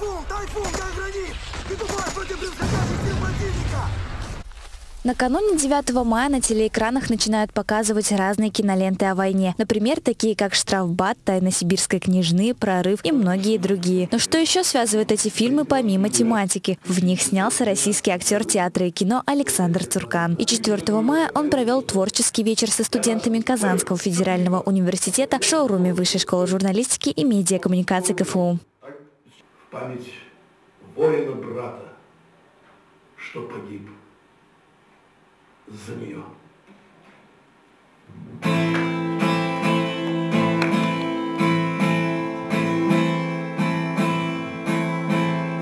Тайфун, как гранит! И тупой против превосходящих сил противника! Накануне 9 мая на телеэкранах начинают показывать разные киноленты о войне. Например, такие как «Штрафбат», «Тайна сибирской княжны», «Прорыв» и многие другие. Но что еще связывает эти фильмы помимо тематики? В них снялся российский актер театра и кино Александр Цуркан. И 4 мая он провел творческий вечер со студентами Казанского федерального университета в шоуруме Высшей школы журналистики и медиакоммуникации КФУ. Память воина-брата, что погиб за нее.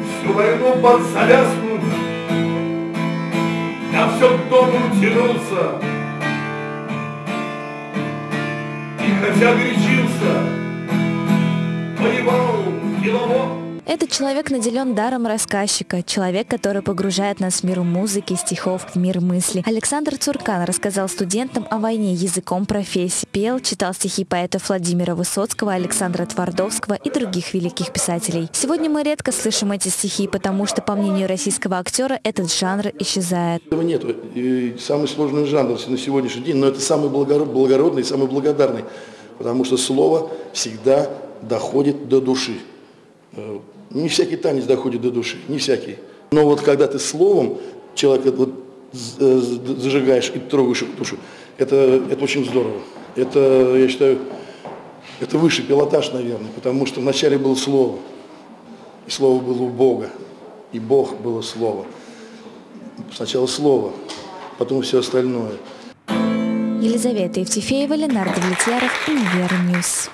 Всю войну под завязку я все к дому тянулся. И хотя горячился, Этот человек наделен даром рассказчика, человек, который погружает нас в мир музыки, стихов, в мир мысли. Александр Цуркан рассказал студентам о войне языком профессии. Пел, читал стихи поэтов Владимира Высоцкого, Александра Твардовского и других великих писателей. Сегодня мы редко слышим эти стихи, потому что, по мнению российского актера, этот жанр исчезает. Нет. Самый сложный жанр на сегодняшний день, но это самый благородный, самый благодарный, потому что слово всегда доходит до души. Не всякий танец доходит до души, не всякий. Но вот когда ты словом человека вот э, зажигаешь и трогаешь его душу, это, это очень здорово. Это, я считаю, это высший пилотаж, наверное, потому что вначале было слово, и слово было у Бога, и Бог было слово. Сначала слово, потом все остальное. Елизавета Евтефеева, Ленардо Влетьяров, Универ News.